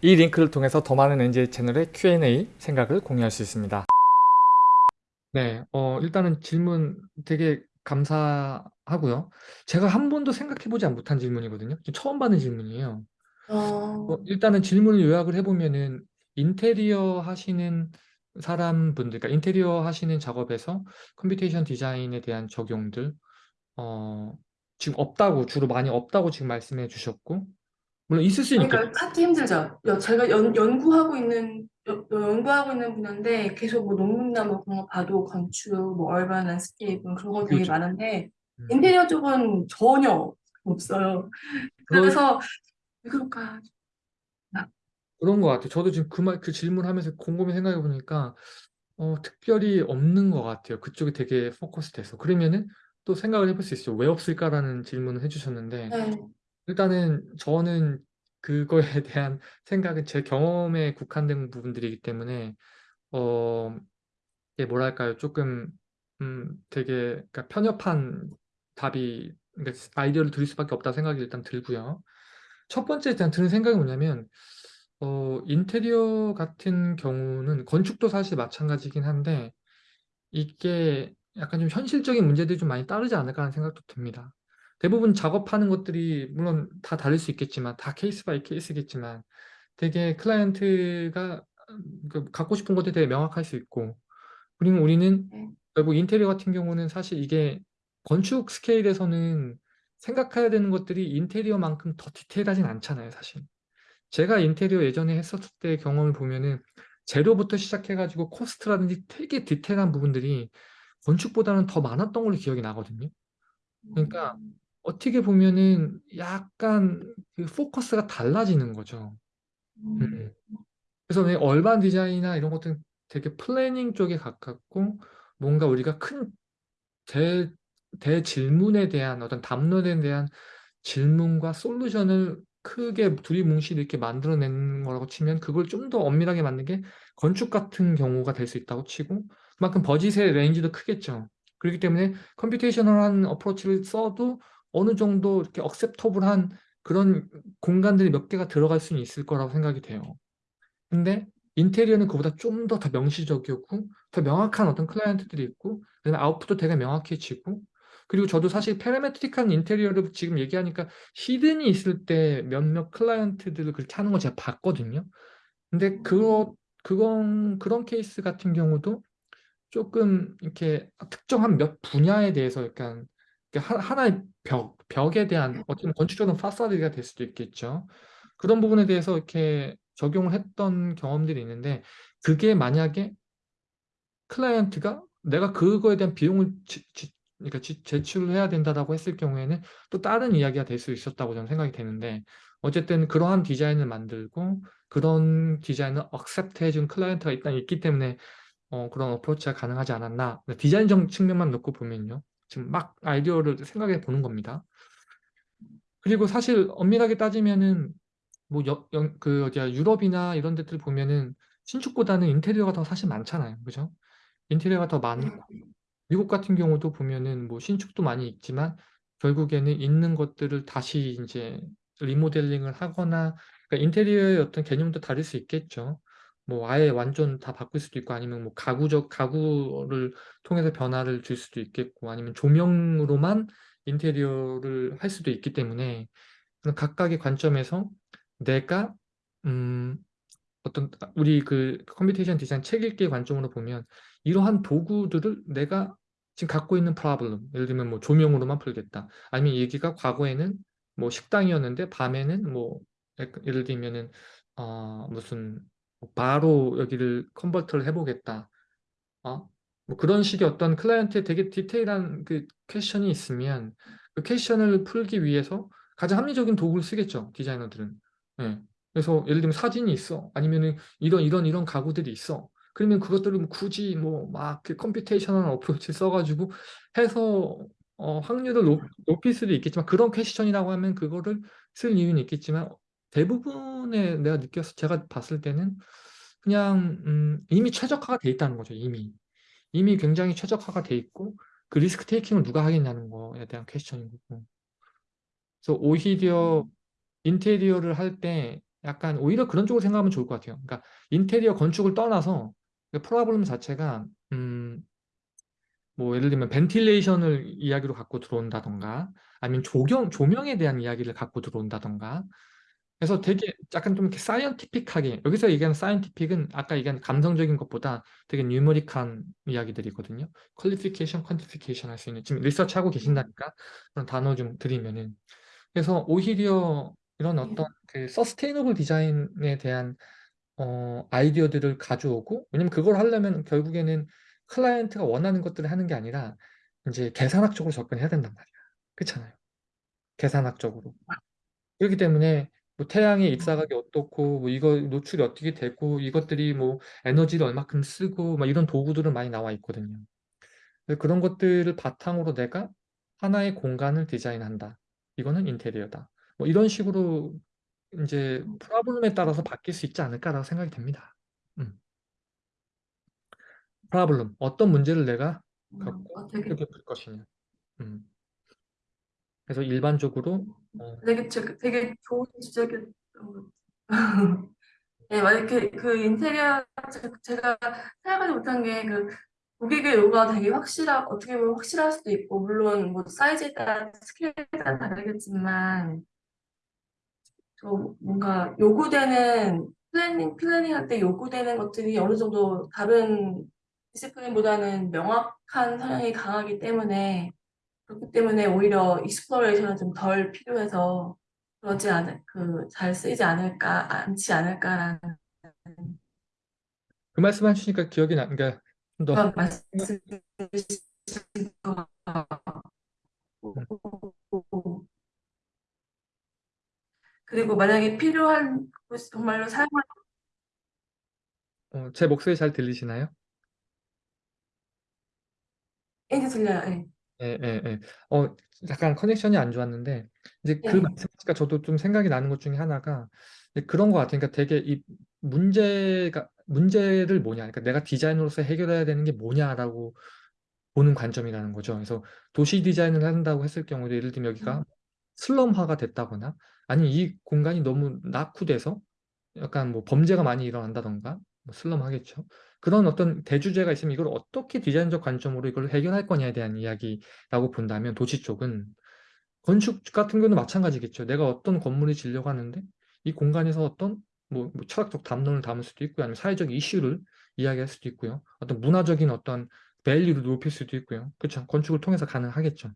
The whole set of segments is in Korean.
이 링크를 통해서 더 많은 NJ 채널의 Q&A 생각을 공유할 수 있습니다. 네, 어, 일단은 질문 되게 감사하고요. 제가 한 번도 생각해보지 못한 질문이거든요. 처음 받는 질문이에요. 어, 어, 일단은 질문을 요약을 해보면은 인테리어 하시는 사람분들, 그러니까 인테리어 하시는 작업에서 computation design에 대한 적용들, 어, 지금 없다고, 주로 많이 없다고 지금 말씀해 주셨고, 물론 있을 수는 있겠죠. 그러니까 찾기 힘들죠. 여- 제가 연, 연구하고 있는 여- 연구하고 있는 분야인데 계속 뭐 논문이나 뭐 그런 거 봐도 건축, 뭐 urban landscape 그런 거 되게 그렇죠. 많은데 음, 인테리어 쪽은 전혀 없어요. 그래서 왜 그럴까? 그런 것 같아요. 저도 지금 그 말, 그 질문하면서 곰곰이 생각해 보니까, 어, 특별히 없는 것 같아요. 그쪽이 되게 포커스 돼서. 그러면은 또 생각을 해볼 수 있어요. 왜 없을까라는 질문을 해주셨는데, 네. 일단은 저는 그거에 대한 생각은 제 경험에 국한된 부분들이기 때문에 어 이게 뭐랄까요 조금 음 되게 그러니까 편협한 답이 그러니까 아이디어를 드릴 수밖에 없다 생각이 일단 들고요. 첫 번째 일단 드는 생각이 뭐냐면 어 인테리어 같은 경우는 건축도 사실 마찬가지긴 한데 이게 약간 좀 현실적인 문제들이 좀 많이 따르지 않을까 하는 생각도 듭니다. 대부분 작업하는 것들이 물론 다 다를 수 있겠지만 다 case by case겠지만 되게 클라이언트가 음, 그 갖고 싶은 것들이 되게 명확할 수 있고 그리고 우리는 네. 결국 인테리어 같은 경우는 사실 이게 건축 스케일에서는 생각해야 되는 것들이 인테리어만큼 더 디테일하진 않잖아요, 사실. 제가 인테리어 예전에 했었을 때 경험을 보면은 재료부터 시작해가지고 코스트라든지 되게 디테일한 부분들이 건축보다는 더 많았던 걸로 기억이 나거든요. 그러니까 음, 어떻게 보면은 약간 그 포커스가 달라지는 거죠. 음, 음. 그래서 왜 urban design이나 이런 것들은 되게 planning 쪽에 가깝고 뭔가 우리가 큰 대, 대질문에 대한 어떤 담론에 대한 질문과 솔루션을 크게 두리뭉실 이렇게 만들어내는 거라고 치면 그걸 좀 더 엄밀하게 만든 게 건축 같은 경우가 될 수 있다고 치고 그만큼 버짓의 레인지도 크겠죠. 그렇기 때문에 computational한 approach를 써도 어느 정도 이렇게 acceptable한 그런 공간들이 몇 개가 들어갈 수는 있을 거라고 생각이 돼요. 근데 인테리어는 그보다 좀 더 더 명시적이었고 더 명확한 어떤 클라이언트들이 있고 그다음에 아웃풋도 되게 명확해지고 그리고 저도 사실 parametric한 인테리어를 지금 얘기하니까 히든이 있을 때 몇몇 클라이언트들을 그렇게 하는 걸 제가 봤거든요. 근데 그거 그건 그런 케이스 같은 경우도 조금 이렇게 특정한 몇 분야에 대해서 약간 하- 하나의 벽, 벽에 대한 어떤 건축적인 파사드가 될 수도 있겠죠. 그런 부분에 대해서 이렇게 적용을 했던 경험들이 있는데 그게 만약에 클라이언트가 내가 그거에 대한 비용을 지, 지- 그러니까 지- 제출을 해야 된다라고 했을 경우에는 또 다른 이야기가 될 수 있었다고 저는 생각이 되는데 어쨌든 그러한 디자인을 만들고 그런 디자인을 accept 해준 클라이언트가 일단 있기 때문에 어, 그런 approach가 가능하지 않았나. 디자인적 측면만 놓고 보면요. 지금 막 아이디어를 생각해 보는 겁니다. 그리고 사실 엄밀하게 따지면은 뭐 여, 영- 그 어디야 유럽이나 이런 데들 보면은 신축보다는 인테리어가 더 사실 많잖아요. 그죠? 인테리어가 더 많고 미국 같은 경우도 보면은 뭐 신축도 많이 있지만 결국에는 있는 것들을 다시 이제 리모델링을 하거나 그러니까 인테리어의 어떤 개념도 다를 수 있겠죠. 뭐 아예 완전 다 바꿀 수도 있고 아니면 뭐 가구적 가구를 통해서 변화를 줄 수도 있겠고 아니면 조명으로만 인테리어를 할 수도 있기 때문에 각각의 관점에서 내가 음 어떤 우리 그 computation design 책 읽기 관점으로 보면 이러한 도구들을 내가 지금 갖고 있는 problem 예를 들면 뭐 조명으로만 풀겠다. 아니면 얘기가 과거에는 뭐 식당이었는데 밤에는 뭐 예를 들면은 어 무슨 뭐 바로 여기를 convert를 해보겠다 어? 뭐 그런 식의 어떤 클라이언트의 되게 디테일한 그 question이 있으면 그 question을 풀기 위해서 가장 합리적인 도구를 쓰겠죠, 디자이너들은. 예. 그래서 예를 들면 사진이 있어. 아니면은 이런 이런 이런 가구들이 있어. 그러면 그것들을 뭐 굳이 뭐 막 computational approach 써가지고 해서 어, 확률을 높, 높일 수도 있겠지만 그런 question이라고 하면 그거를 쓸 이유는 있겠지만 대부분의 내가 느꼈어 제가 봤을 때는 그냥 음, 이미 최적화가 돼 있다는 거죠. 이미 이미 굉장히 최적화가 돼 있고 그 risk taking을 누가 하겠냐는 거에 대한 question인 거고. 그래서 오히려 인테리어를 할 때 약간 오히려 그런 쪽으로 생각하면 좋을 것 같아요. 그러니까 인테리어 건축을 떠나서 그 problem 자체가 음, 뭐 예를 들면 ventilation을 이야기로 갖고 들어온다던가 아니면 조경 조명에 대한 이야기를 갖고 들어온다던가 그래서 되게 약간 좀 이렇게 scientific하게 여기서 얘기하는 scientific은 아까 얘기한 감성적인 것보다 되게 numeric한 이야기들이거든요. qualification, quantification 할 수 있는 지금 research 하고 계신다니까 그런 단어 좀 드리면은 그래서 오히려 이런 예. 어떤 그 서스테이너블 디자인에 대한 어, 아이디어들을 가져오고 왜냐면 그걸 하려면 결국에는 클라이언트가 원하는 것들을 하는 게 아니라 이제 계산학적으로 접근해야 된단 말이야. 그렇잖아요. 계산학적으로. 그렇기 때문에 뭐 태양의 입사각이 어떻고 뭐 이거 노출이 어떻게 되고 이것들이 뭐 에너지를 얼마큼 쓰고 막 이런 도구들은 많이 나와 있거든요. 그런 것들을 바탕으로 내가 하나의 공간을 디자인한다. 이거는 인테리어다. 뭐 이런 식으로 이제 프로블럼에 따라서 바뀔 수 있지 않을까라고 생각이 됩니다. 음. 프로블럼 어떤 문제를 내가 음, 갖고 어, 되게 어떻게 풀 것이냐. 음. 그래서 일반적으로 어, 되게 저- 되게 좋은 지적이었던 것 같아요. 네, 만약 그, 그 인테리어 제- 제가 생각하지 못한 게 그 고객의 요구가 되게 확실하 어떻게 보면 확실할 수도 있고 물론 뭐 사이즈에 따라 스케일에 따라 다르겠지만 좀 뭔가 요구되는 planning planning 할 때 요구되는 것들이 어느 정도 다른 discipline보다는 명확한 성향이 강하기 때문에 그렇기 때문에 오히려 exploration은 좀 덜 필요해서 그러지 않을 그 잘 쓰이지 않을까 않지 않을까라는 그 말씀 해주시니까 기억이 나. 그러니까 좀더 그런 말씀이신 것 같고 그리고 만약에 필요한 정말로 사용할 어, 제 목소리 잘 들리시나요? 때 들려요. 예. 예, 예, 예. 어, 약간 커넥션이 안 좋았는데, 이제 그 예. 말씀하시니까 저도 좀 생각이 나는 것 중에 하나가 이제 그런 것 같아요. 그러니까 되게 이 문제가, 문제를 뭐냐. 그러니까 내가 디자이너로서 해결해야 되는 게 뭐냐라고 보는 관점이라는 거죠. 그래서 도시 디자인을 한다고 했을 경우도 예를 들면 여기가 슬럼화가 됐다거나, 아니 이 공간이 너무 낙후돼서 약간 뭐 범죄가 많이 일어난다던가 뭐 슬럼 하겠죠. 그런 어떤 대주제가 있으면 이걸 어떻게 디자인적 관점으로 이걸 해결할 거냐에 대한 이야기라고 본다면 도시 쪽은 건축 같은 경우는 마찬가지겠죠. 내가 어떤 건물을 지려고 하는데 이 공간에서 어떤 뭐, 뭐 철학적 담론을 담을 수도 있고요. 아니면 사회적 이슈를 이야기할 수도 있고요. 어떤 문화적인 어떤 value를 높일 수도 있고요. 그렇죠. 건축을 통해서 가능하겠죠.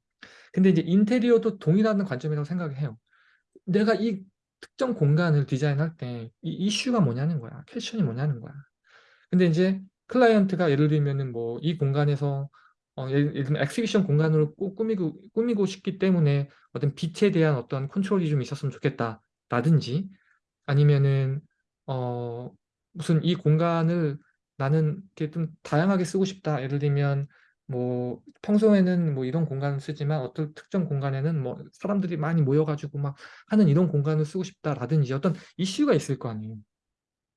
근데 이제 인테리어도 동일한 관점이라고 생각을 해요. 내가 이 특정 공간을 디자인할 때 이 이슈가 뭐냐는 거야. question이 뭐냐는 거야. 근데 이제 클라이언트가 예를 들면은 뭐 이 공간에서 어, 예를, 예를 들면 exhibition 공간으로 꾸- 꾸미고 꾸미고 싶기 때문에 어떤 빛에 대한 어떤 컨트롤이 좀 있었으면 좋겠다 라든지 아니면은 어 무슨 이 공간을 나는 이렇게 좀 다양하게 쓰고 싶다. 예를 들면 뭐 평소에는 뭐 이런 공간을 쓰지만 어떤 특정 공간에는 뭐 사람들이 많이 모여가지고 막 하는 이런 공간을 쓰고 싶다라든지 어떤 이슈가 있을 거 아니에요.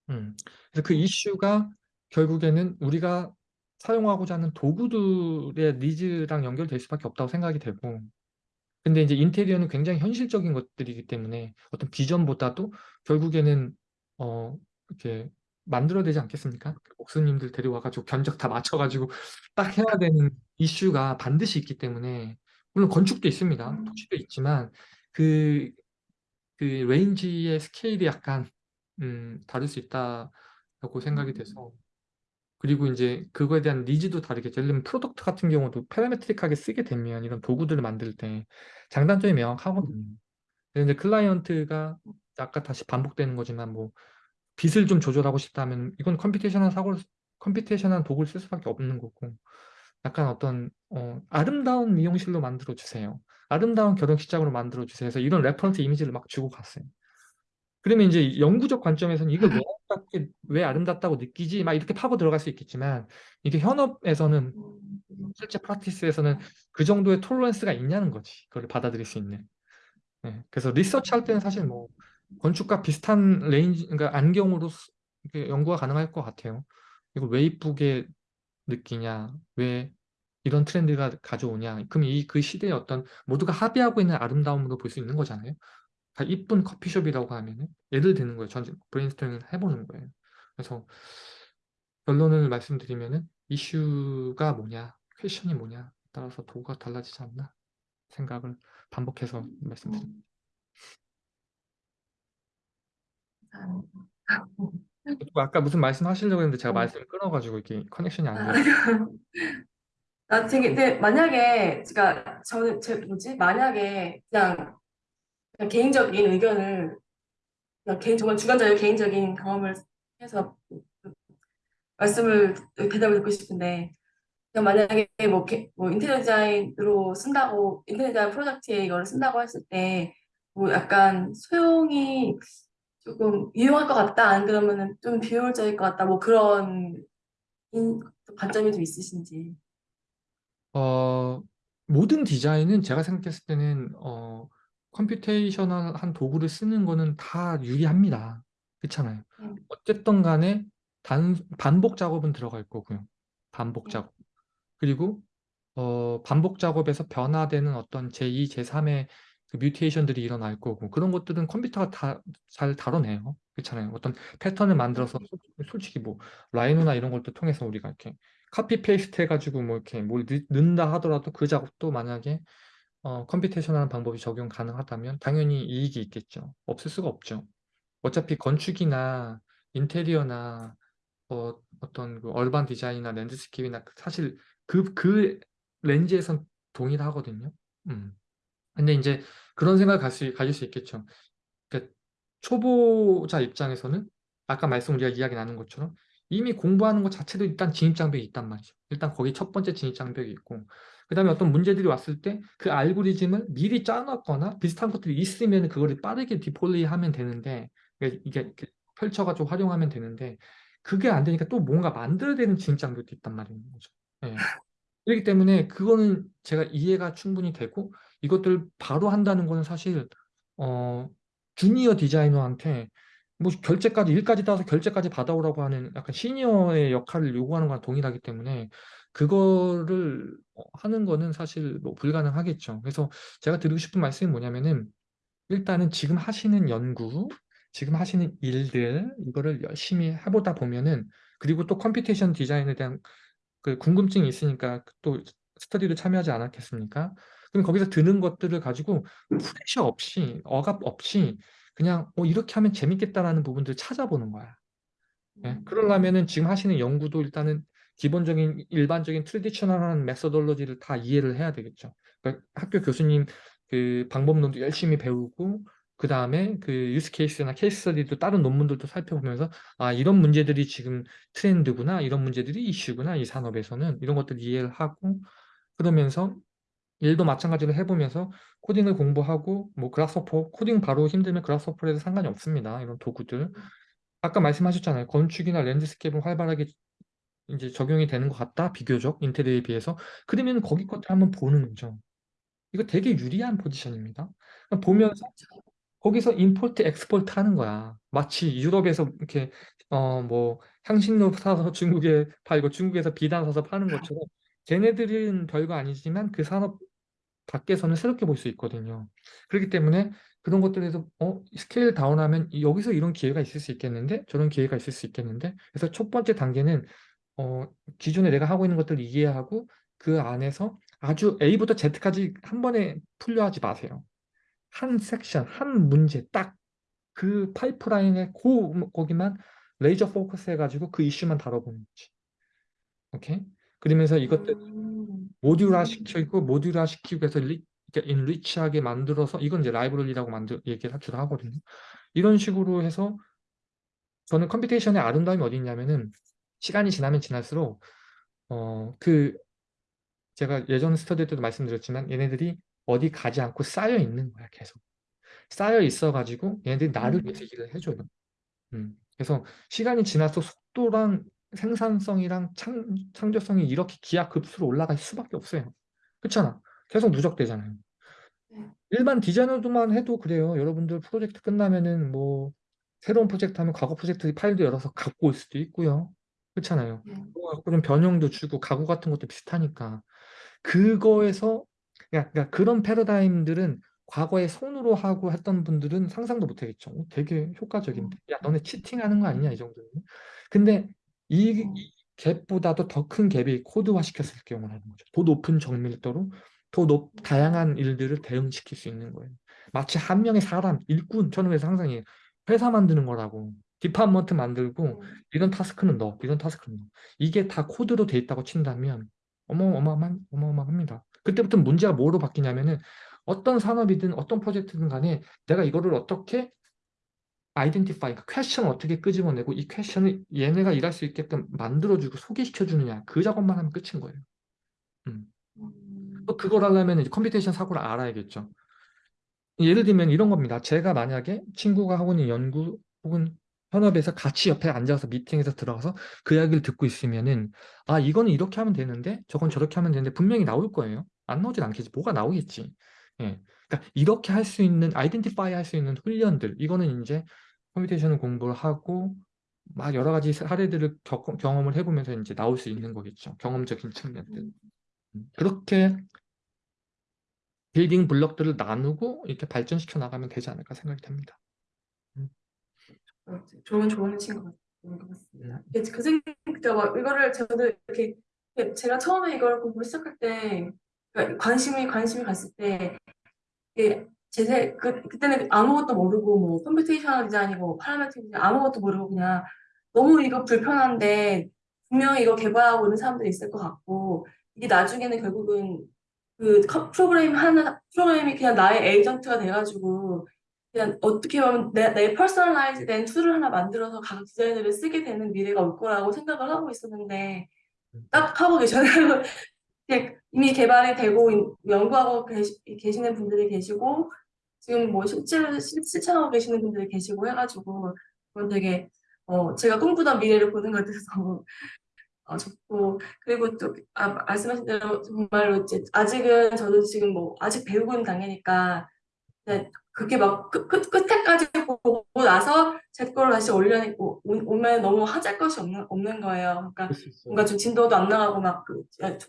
음. 그래서 그 이슈가 결국에는 우리가 사용하고자 하는 도구들의 니즈랑 연결될 수밖에 없다고 생각이 되고 근데 이제 인테리어는 굉장히 현실적인 것들이기 때문에 어떤 비전보다도 결국에는 어 이렇게 만들어야 되지 않겠습니까? 목수님들 데려와가지고 견적 다 맞춰가지고 딱 해야 되는 이슈가 반드시 있기 때문에 물론 건축도 있습니다. 토지도 있지만 그, 그 range의 스케일이 약간 음, 다를 수 있다고 생각이 돼서 그리고 이제 그거에 대한 needs도 다르겠죠. 예를 들면 product 같은 경우도 parametric하게 쓰게 되면 이런 도구들을 만들 때 장단점이 명확하거든요. 이제 클라이언트가 아까 다시 반복되는 거지만 뭐 빛을 좀 조절하고 싶다면 이건 computation한 사고를 computation한 도구를 쓸 수밖에 없는 거고 약간 어떤 어, 아름다운 미용실로 만들어 주세요. 아름다운 결혼식장으로 만들어 주세요. 그래서 이런 reference 이미지를 막 주고 갔어요. 그러면 이제 연구적 관점에서는 이걸 왜 아름답게, 왜 아름답다고 느끼지? 막 이렇게 파고 들어갈 수 있겠지만 이게 현업에서는 실제 practice에서는 그 정도의 tolerance가 있냐는 거지. 그걸 받아들일 수 있는. 네. 그래서 research 할 때는 사실 뭐 건축과 비슷한 range, 그러니까 안경으로 연구가 가능할 것 같아요. 이걸 왜 이쁘게 느끼냐? 왜 이런 트렌드가 가져오냐? 그럼 이 그 시대의 어떤 모두가 합의하고 있는 아름다움으로 볼 수 있는 거잖아요. 다 이쁜 커피숍이라고 하면은 예를 드는 거예요. 전 브레인스토밍을 해보는 거예요. 그래서 결론을 말씀드리면은 이슈가 뭐냐, question이 뭐냐 따라서 도구가 달라지지 않나 생각을 반복해서 말씀드립니다. 음, 아까 무슨 말씀하시려고 했는데 제가 어. 말씀을 끊어가지고 이게 커넥션이 안 아, 돼요. 나 되게 근데 만약에 제가 저는 제 뭐지 만약에 그냥, 그냥 개인적인 의견을 그냥 개인 정말 주관적인 개인적인 경험을 해서 말씀을 대답을 듣고 싶은데 만약에 뭐, 개- 뭐 인테리어 디자인으로 쓴다고 인테리어 디자인 프로젝트에 이거를 쓴다고 했을 때 뭐 약간 소용이 조금 유용할 것 같다. 안 그러면은 좀 비효율적일 것 같다. 뭐 그런 인- 관점이 좀 있으신지. 어, 모든 디자인은 제가 생각했을 때는 어, computational한 도구를 쓰는 거는 다 유리합니다. 그렇잖아요. 음, 어쨌든 간에 단, 반복 작업은 들어갈 거고요. 반복 음, 작업. 그리고 어, 반복 작업에서 변화되는 어떤 제2, 제3의 그 mutation들이 일어날 거고 그런 것들은 컴퓨터가 다 잘 다뤄내요. 그렇잖아요. 어떤 패턴을 만들어서 음, 솔- 솔직히 뭐 라이노나 이런 것도 통해서 우리가 이렇게 copy paste 해가지고 뭐 이렇게 뭘 넣- 넣는다 하더라도 그 작업도 만약에 어, computation한 방법이 적용 가능하다면 당연히 이익이 있겠죠. 없을 수가 없죠. 어차피 건축이나 인테리어나 어, 어떤 그 urban design이나 landscape나 그 사실 그, 그 렌즈에선 동일하거든요. 음. 근데 이제 그런 생각을 수, 가질 수 있겠죠. 그러니까 초보자 입장에서는 아까 말씀 우리가 이야기 나눈 것처럼 이미 공부하는 것 자체도 일단 진입장벽이 있단 말이죠. 일단 거기 첫 번째 진입장벽이 있고 그 다음에 어떤 문제들이 왔을 때 그 알고리즘을 미리 짜놨거나 비슷한 것들이 있으면 그거를 빠르게 deploy하면 되는데 이게 이게 펼쳐가지고 활용하면 되는데 그게 안 되니까 또 뭔가 만들어야 되는 진입장벽도 있단 말인 거죠. 예. 그렇기 때문에 그거는 제가 이해가 충분히 되고 이것들 바로 한다는 거는 사실 어 주니어 디자이너한테 뭐 결제까지 일까지 따서 결제까지 받아오라고 하는 약간 시니어의 역할을 요구하는 거랑 동일하기 때문에 그거를 어, 하는 거는 사실 뭐 불가능하겠죠. 그래서 제가 드리고 싶은 말씀이 뭐냐면은 일단은 지금 하시는 연구, 지금 하시는 일들 이거를 열심히 해보다 보면은 그리고 또 computation design에 대한 그 궁금증이 있으니까 또 스터디도 참여하지 않았겠습니까? 그럼 거기서 드는 것들을 가지고 pressure 없이 억압 없이 그냥 어, 이렇게 하면 재밌겠다라는 부분들을 찾아보는 거야. 예? 음, 그러려면은 지금 하시는 연구도 일단은 기본적인 일반적인 traditional한 methodology를 다 이해를 해야 되겠죠. 그러니까 학교 교수님 그 방법론도 열심히 배우고 그 다음에 그 use case나 case study도 다른 논문들도 살펴보면서 아 이런 문제들이 지금 트렌드구나 이런 문제들이 이슈구나 이 산업에서는 이런 것들 이해를 하고 그러면서 일도 마찬가지로 해보면서 코딩을 공부하고 뭐 Grasshopper 코딩 바로 힘들면 Grasshopper로 해도 상관이 없습니다. 이런 도구들 아까 말씀하셨잖아요. 건축이나 landscape는 활발하게 이제 적용이 되는 것 같다. 비교적 인테리어에 비해서. 그러면 거기 것들 한번 보는 거죠. 이거 되게 유리한 포지션입니다. 그러니까 음, 보면서 거기서 import export 하는 거야. 마치 유럽에서 이렇게 어 뭐 향신료 사서 중국에 팔고 중국에서 비단 사서 파는 것처럼 걔네들은 별거 아니지만 그 산업 밖에서는 새롭게 볼 수 있거든요. 그렇기 때문에 그런 것들에서 어, scale down하면 이- 여기서 이런 기회가 있을 수 있겠는데 저런 기회가 있을 수 있겠는데 그래서 첫 번째 단계는 어, 기존에 내가 하고 있는 것들을 이해하고 그 안에서 아주 A부터 Z까지 한 번에 풀려 하지 마세요. 한 섹션, 한 문제 딱 그 파이프라인에 고, 거기만 laser focus 해가지고 그 이슈만 다뤄보는 거지. 오케이? 그러면서 이것들 음, 모듈화 시키고 모듈화 시키고 해서 리, 이렇게 enrich하게 만들어서 이건 이제 라이브러리라고 만들 얘기를 하기도 하거든요. 이런 식으로 해서 저는 computation의 아름다움이 어디 있냐면은 시간이 지나면 지날수록 어 그 제가 예전 스터디 때도 말씀드렸지만 얘네들이 어디 가지 않고 쌓여 있는 거야 계속 쌓여 있어 가지고 얘네들이 나를 위해서 음, 일을 해줘요. 음. 그래서 시간이 지나서 속도랑 생산성이랑 창, 창조성이 이렇게 기하급수로 올라갈 수밖에 없어요. 그렇잖아. 계속 누적되잖아요. 네, 일반 디자이너들만 해도 그래요. 여러분들 프로젝트 끝나면은 뭐 새로운 프로젝트 하면 과거 프로젝트 파일도 열어서 갖고 올 수도 있고요. 그렇잖아요. 네, 좀 변형도 주고 가구 같은 것도 비슷하니까 그거에서 그러니까 그러니까 그런 패러다임들은 과거에 손으로 하고 했던 분들은 상상도 못 하겠죠. 어, 되게 효과적인데. 음, 야, 너네 치팅하는 거 아니냐, 이 정도는. 근데 이, 음, 이 갭보다도 더 큰 갭이 코드화 시켰을 경우라는 거죠. 더 높은 정밀도로 더 높, 다양한 일들을 대응시킬 수 있는 거예요. 마치 한 명의 사람, 일꾼, 저는 그래서 항상 이 회사 만드는 거라고. department 만들고 음, 이런 task는 넣어, 이런 task는 넣어. 이게 다 코드로 돼 있다고 친다면 어마어마한, 어마어마합니다. 그때부터 문제가 뭐로 바뀌냐면은 어떤 산업이든 어떤 프로젝트든 간에 내가 이거를 어떻게 identify, 그 question을 어떻게 끄집어내고 이 question을 얘네가 일할 수 있게끔 만들어주고 소개시켜 주느냐 그 작업만 하면 끝인 거예요. 음. 또 음, 그걸 하려면 이제 computation 사고를 알아야겠죠. 예를 들면 이런 겁니다. 제가 만약에 친구가 하고 있는 연구 혹은 현업에서 같이 옆에 앉아서 미팅에서 들어가서 그 이야기를 듣고 있으면은 아 이거는 이렇게 하면 되는데 저건 저렇게 하면 되는데 분명히 나올 거예요. 안 나오진 않겠지. 뭐가 나오겠지. 예. 그러니까 이렇게 할 수 있는 identify 할 수 있는 훈련들 이거는 이제 computation 공부를 하고 막 여러 가지 사례들을 겪, 경험을 해보면서 이제 나올 수 있는 거겠죠. 경험적인 측면들. 음. 음. 그렇게 building block들을 나누고 이렇게 발전시켜 나가면 되지 않을까 생각이 됩니다. 좋은 같- 것 같습니다. 음, 이게 그 생각, 막 이거를 저도 이렇게 제가 처음에 이걸 공부를 시작할 때 그러니까 관심이 관심이 갔을 때 제세 그 그때는 아무것도 모르고 뭐 computational design이고 parametric design 아무것도 모르고 그냥 너무 이거 불편한데 분명히 이거 개발하고 있는 사람들이 있을 것 같고 이게 나중에는 결국은 그 컴- 프로그램 하나 프로그램이 그냥 나의 에이전트가 돼가지고 그냥 어떻게 보면 내, 내 personalize 된 tool을 하나 만들어서 각 디자이너를 쓰게 되는 미래가 올 거라고 생각을 하고 있었는데 음, 딱 하고 계셔요. 이미 개발이 되고 인- 연구하고 계시, 계시 는 분들이 계시고 지금 뭐 실제로 실- 실천하고 계시는 분들이 계시고 해가지고 그건 되게 어 제가 꿈꾸던 미래를 보는 것 같아서 어, 좋고 그리고 또 아, 말씀하신 대로 정말로 이제 아직은 저도 지금 뭐 아직 배우고 있는 네, 그게 막 끝, 끝, 끝에까지 보고 나서 제 거를 다시 올려내고 오- 오면 너무 하잘 것이 없는, 없는 거예요. 그러니까. 뭔가 좀 진도도 안 나가고 막 그,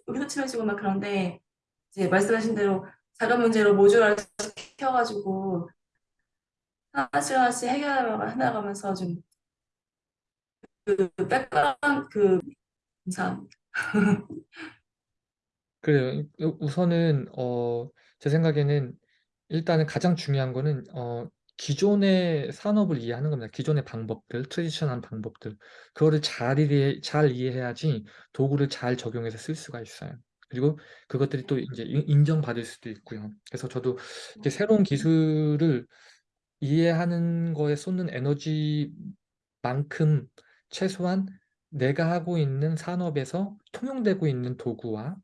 흐트러지고 막 그런데 이제 말씀하신 대로 작은 문제로 모듈화 시켜가지고 하나씩 하나씩 해결해 나가면서 좀 그 백그라운드 그 감사합니다. 그래요. 우- 우선은 어, 제 생각에는 일단은 가장 중요한 거는 어, 기존의 산업을 이해하는 겁니다. 기존의 방법들, traditional한 방법들. 그거를 잘 이해, 잘 이해해야지 도구를 잘 적용해서 쓸 수가 있어요. 그리고 그것들이 또 이제 인- 인정받을 수도 있고요. 그래서 저도 이렇게 새로운 기술을 이해하는 거에 쏟는 에너지만큼 최소한 내가 하고 있는 산업에서 통용되고 있는 도구와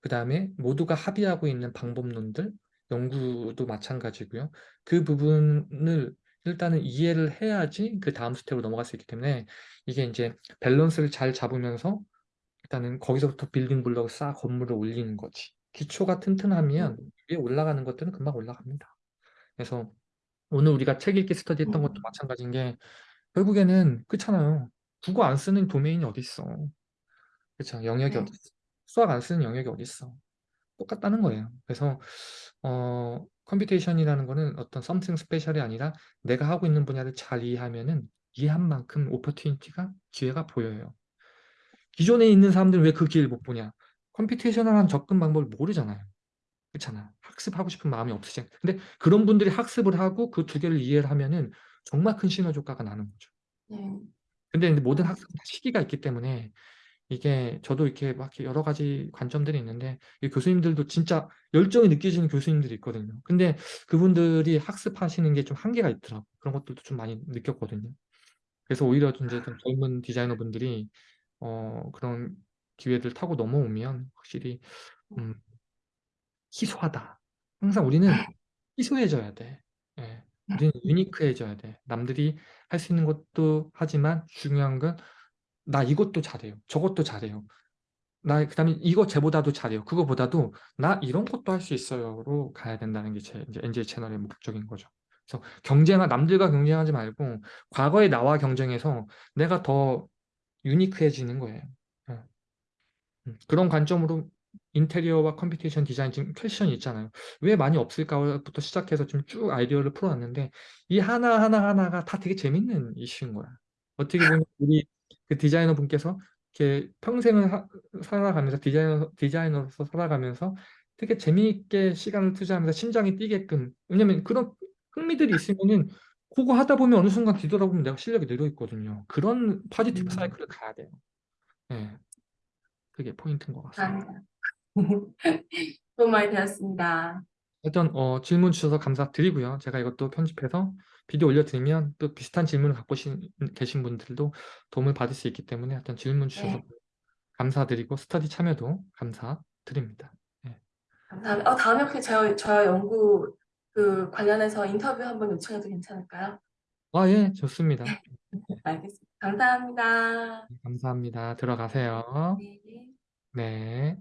그 다음에 모두가 합의하고 있는 방법론들, 연구도 마찬가지고요. 그 부분을 일단은 이해를 해야지 그 다음 스텝으로 넘어갈 수 있기 때문에 이게 이제 밸런스를 잘 잡으면서 일단은 거기서부터 building block을 쌓아 건물을 올리는 거지. 기초가 튼튼하면 위에 올라가는 것들은 금방 올라갑니다. 그래서 오늘 우리가 책 읽기 스터디 했던 것도 마찬가지인 게 결국에는 그렇잖아요. 국어 안 쓰는 도메인이 어디 있어. 그렇죠. 영역이 네. 어디 있어. 수학 안 쓰는 영역이 어디 있어. 똑같다는 거예요. 그래서 어, computation이라는 거는 어떤 something special이 아니라 내가 하고 있는 분야를 잘 이해하면은 이해한 만큼 오퍼튜니티가 기회가 보여요. 기존에 있는 사람들은 왜 그 기회를 못 보냐? 컴퓨테이셔널한 접근 방법을 모르잖아요. 그렇잖아. 학습하고 싶은 마음이 없으시. 근데 그런 분들이 학습을 하고 그 두 개를 이해를 하면은 정말 큰 시너지 효과가 나는 거죠. 네. 근데 모든 어, 학습은 다 시기가 있기 때문에 이게 저도 이렇게 막 여러 가지 관점들이 있는데 이 교수님들도 진짜 열정이 느껴지는 교수님들이 있거든요. 근데 그분들이 학습하시는 게 좀 한계가 있더라고. 그런 것들도 좀 많이 느꼈거든요. 그래서 오히려 이제 좀 젊은 디자이너분들이 어, 그런 기회들 타고 넘어오면 확실히 음, 희소하다. 항상 우리는 희소해져야 돼. 예. 우리는 유니크해져야 돼. 남들이 할 수 있는 것도 하지만 중요한 건 나 이것도 잘해요. 저것도 잘해요. 나 그다음에 이거 쟤보다도 잘해요. 그거보다도 나 이런 것도 할 수 있어요로 가야 된다는 게 제 이제 NJ 채널의 목적인 거죠. 그래서 경쟁하 남들과 경쟁하지 말고 과거의 나와 경쟁해서 내가 더 유니크해지는 거예요. 예. 음, 그런 관점으로 인테리어와 computation design 지금 question이 있잖아요. 왜 많이 없을까부터 시작해서 좀쭉 아이디어를 풀어왔는데 이 하나 하나 하나가 다 되게 재밌는 이슈인 거야. 어떻게 보면 우리 그 디자이너 분께서 이렇게 평생을 하- 살아가면서 디자이너 디자이너로서 살아가면서 되게 재미있게 시간을 투자하면서 심장이 뛰게끔 왜냐면 그런 흥미들이 있으면은 그거 하다 보면 어느 순간 뒤돌아보면 내가 실력이 늘어 있거든요. 그런 positive 음, 사이클을 가야 돼요. 네, 그게 포인트인 것 같습니다. 도움 많이 되었습니다. 일단 어, 질문 주셔서 감사드리고요. 제가 이것도 편집해서 비디오 올려드리면 또 비슷한 질문을 갖고 신- 계신 분들도 도움을 받을 수 있기 때문에 일단 질문 주셔서 네, 감사드리고 스터디 참여도 감사드립니다. 네. 감사합니다. 어, 다음에 혹시 저, 저 연구 그 관련해서 인터뷰 한번 요청해도 괜찮을까요? 아, 예, 좋습니다. 알겠습니다. 감사합니다. 감사합니다. 들어가세요. 네. 네.